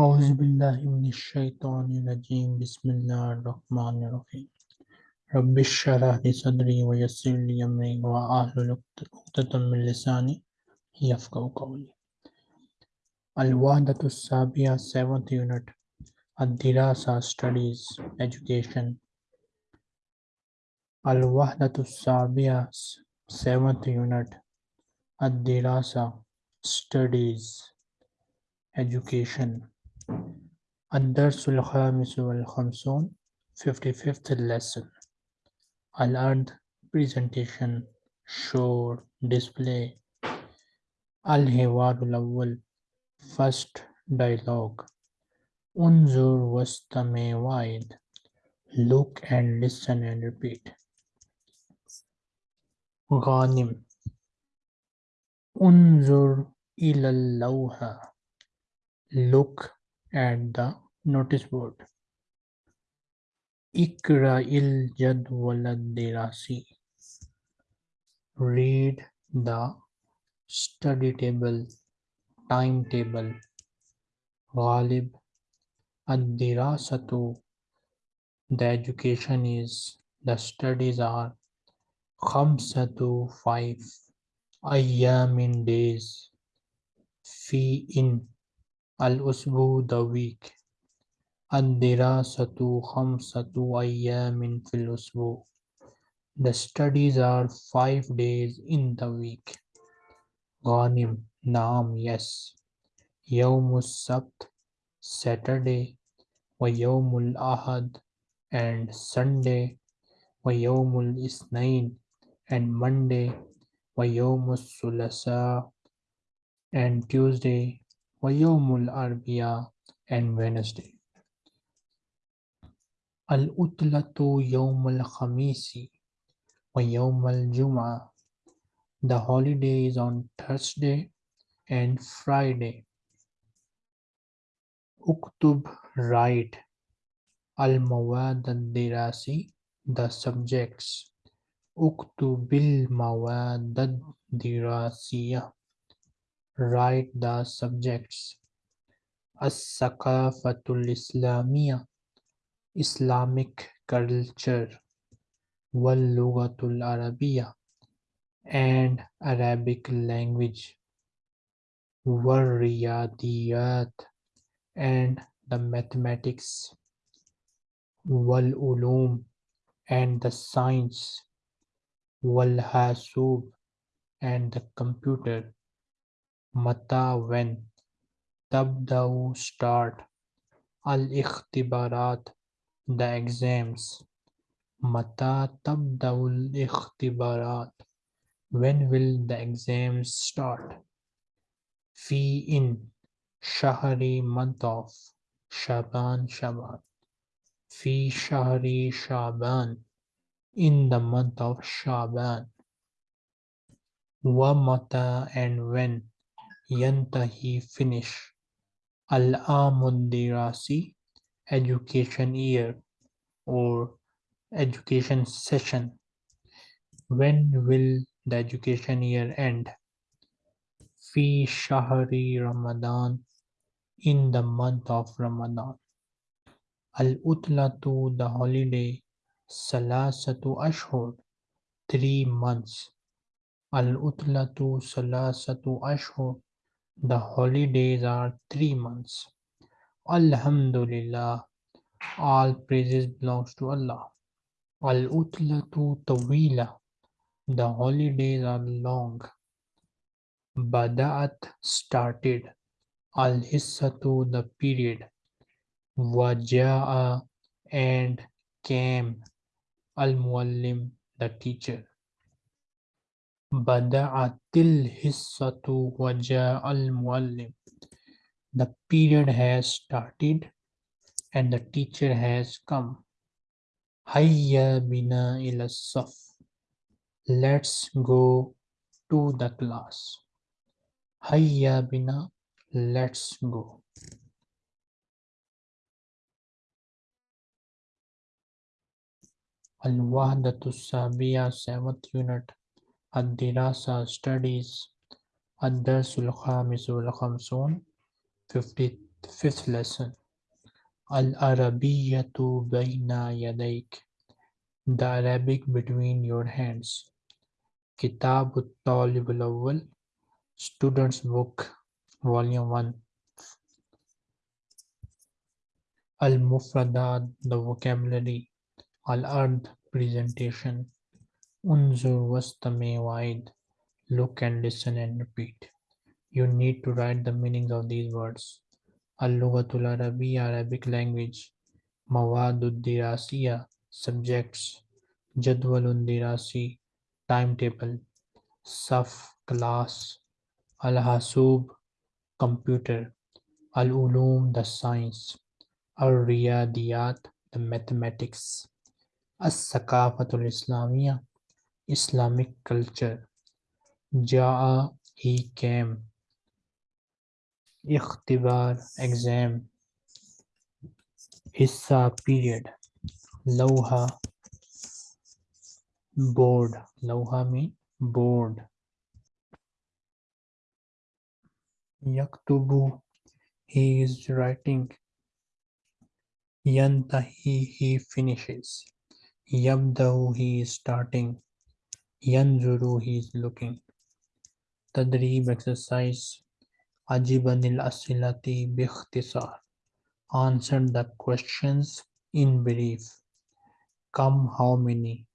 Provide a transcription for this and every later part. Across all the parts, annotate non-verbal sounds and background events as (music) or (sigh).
أعوذ بالله من الشيطان الرجيم. بسم الله الرحمن الرحيم. رب اشرح لي صدري ويسر لي أمري وأحلل عقدة من لساني يفقهوا قولي. الوحدة السابعة seventh unit. الدراسة studies education. الوحدة السابعة seventh unit. الدراسة studies education. الدرس الخامس والخمسون 55th lesson الأرض presentation show display الحوار الأول first dialogue انظر واستمع واعد look and listen and repeat غانم انظر إلى اللوحة look at the notice board. Ikra il jadwalad. Read the study table, timetable. Ghalib ad-dirasatu. The education is, the studies are khamsatu five ayyamin days fi in الأسبوع the week الدراسة خمسة أيام في الأسبوع The studies are five days in the week غانم نعم yes يوم السبت Saturday ويوم الأحد and Sunday ويوم الاثنين and Monday ويوم الثلاثاء and Tuesday ويوم الأربعاء and Wednesday العطلة يوم الخميس ويوم الجمعة The holiday is on Thursday and Friday. اكتب write المواد الدراسي the subjects اكتب المواد الدراسية write the subjects. As-sakafatul Islamiyya Islamic culture Wal-Lugatul Arabiyya and Arabic language. Wal-Riyadiyat and the mathematics. Wal-Ulum and the science. Wal-Hasub and the computer. متى when تبدأ start الاختبارات the exams متى تبدأ الاختبارات when will the exams start في in شهر month of شعبان شعبان في شهر شعبان in the month of شعبان ومتى and when yantahi finish. Al-Amundirasi education year or education session. When will the education year end? Fi Shahri Ramadan in the month of Ramadan. Al-Utlatu the holiday. Salasatu Ashhur three months. Al-Utlatu Salasatu Ashhur the holidays are three months. Alhamdulillah. All praises belongs to Allah. Al-utlatu tawila. The holidays are long. Bada'at started. Al-hissatu the period. Waja'a and came. Al-muallim the teacher. Bada'atil hissatu waja'al muallim. The period has started and the teacher has come. Hayya bina ila saf. Let's go to the class. Hayya bina, let's go. Al-Wahdatu Sabiya 7th unit الدراسة studies الدرس الخامس والخمسون 50 Fifth lesson. Al-Arabiyyatu bayna yadayk. The Arabic between your hands. Kitab al-Talib al-Awwal. Student's Book, Volume 1. Al-Mufradat, the vocabulary. Al-Ard, presentation. Unzur wastami wa'id. Look and listen and repeat. You need to write the meanings of these words. Al-Lughatul Arabiya, Arabic language. Mawadud Dirasiya, subjects. Jadwalun Dirasi, timetable. Saf, class. Al-Hasub, computer. Al-Ulum, the science. Al-Riyadiyat, the mathematics. As-Sakafatul Islamiyya, Islamic culture. Ja'a, he came. Ikhtibar, exam. Hissa, period. Lauha, board. Lauha mean board. Yaktubu, he is writing. Yantahi, he finishes. Yabdahu, he is starting. Yanzuru, he is looking. Tadrib exercise. Ajibanil asilati bikhtisar. Answer the questions in brief. Come how many?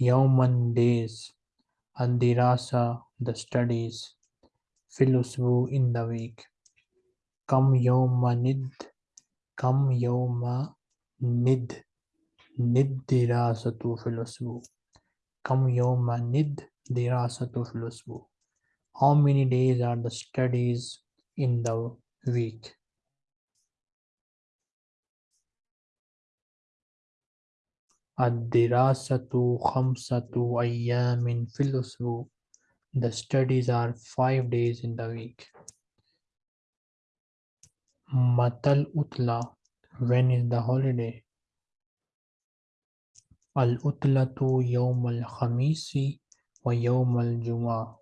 Yawman days. Adirasa the studies. Filusbu in the week. Kam yawmanid. Kam yawma nid. Nid dirasatu filusbu. Kam yawma nid dirasatu filusbu. How many days are the studies in the week? Ad-dirasatu khamsatu ayyamin fil. The studies are five days in the week. Matal utla. When is the holiday? Al-utlatu yawm al-khamisi wa yawm al-jum'ah.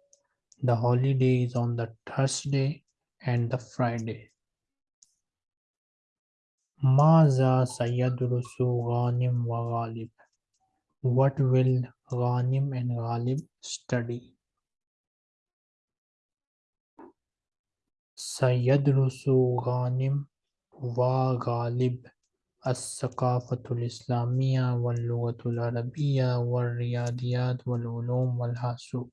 The holiday is on the Thursday and the Friday. Maza sayadrusu Ghanim wa Ghalib. What will Ghanim and Ghalib study? Sayadrusu Ghanim wa Ghalib الثقافة الإسلامية واللغة العربية والرياضيات والعلوم والحاسوب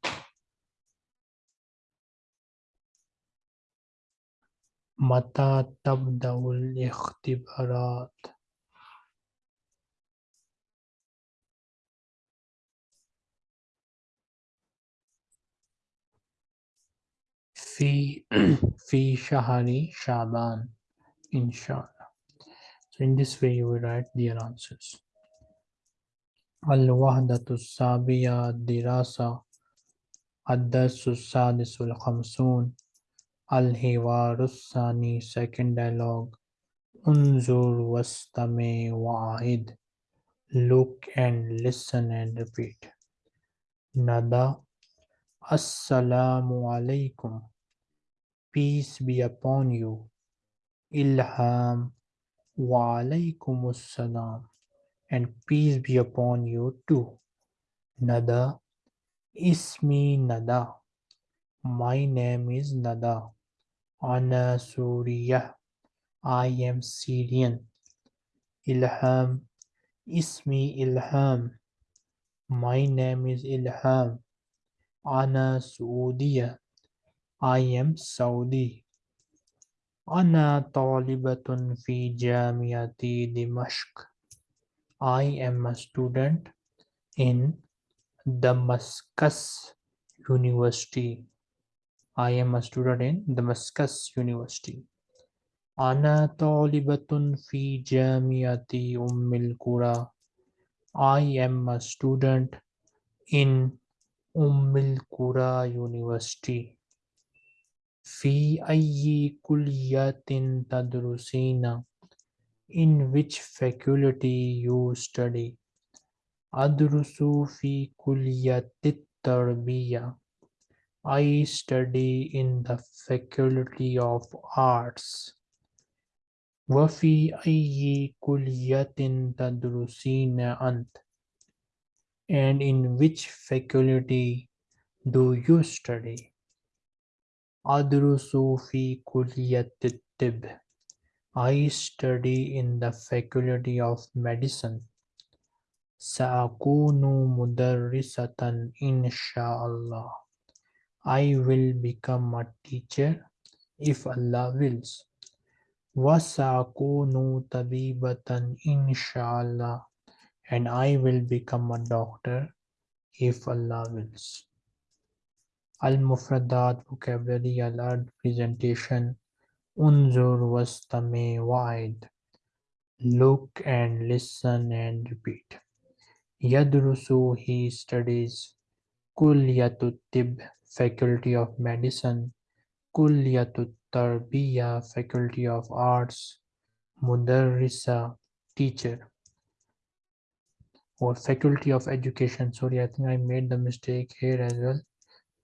متى تبدأ الاختبارات؟ في (clears throat) في شهر شعبان إن شاء الله. So in this way you will write their answers. الوحدة السابعة الدراسة الدرس السادس والخمسون الحوار الثاني second dialogue انظر واستمع وعيد look and listen and repeat nada assalamu alaikum peace be upon you ilham wa alaikum assalam and peace be upon you too nada ismi nada my name is nada Ana Suriyah. I am Syrian. Ilham. Ismi Ilham. My name is Ilham. Ana Saudiya. I am Saudi. Ana talibatun fi jamiati Dimashq. I am a student in Damascus University. I am a student in Damascus University. أنا طالبة في جامعة أم القرى. I am a student in أم القرى University. في أي كلية تدرسين? In which faculty you study? أدرس في كلية التربية. I study in the Faculty of Arts. وفي أي كلية تدرسين أنت and in which faculty do you study أدرس في كلية الطب I study in the faculty of medicine سأكون مدرسة إن شاء الله I will become a teacher if Allah wills وسأكون طبيبة إن شاء الله and I will become a doctor if Allah wills. Al-Mufradat vocabulary alert presentation Unzur wastame wide. Look and listen and repeat. Yadrusu he studies Kulliyatut Tib Faculty of Medicine Kulliyatut Tarbiya Faculty of Arts Mudarrisa Teacher or Faculty of Education. Sorry, I think I made the mistake here as well.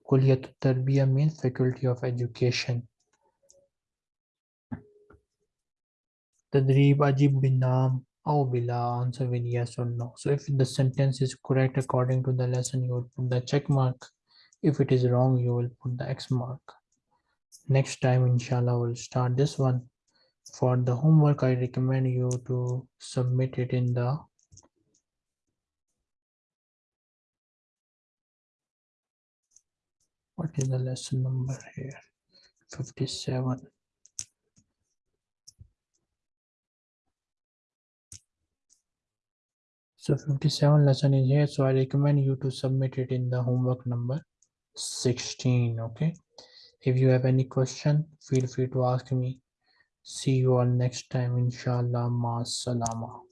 Kulliyatut Tarbiya means Faculty of Education. Tadrib Ajib bin Naam or Bila answer with yes or no. So if the sentence is correct according to the lesson, you will put the check mark. If it is wrong, you will put the X mark. Next time, inshallah, we'll start this one. For the homework, I recommend you to submit it in the what is the lesson number here 57 so 57 lesson is here so i recommend you to submit it in the homework number 16 okay? If you have any question feel free to ask me. See you all next time inshallah ma salama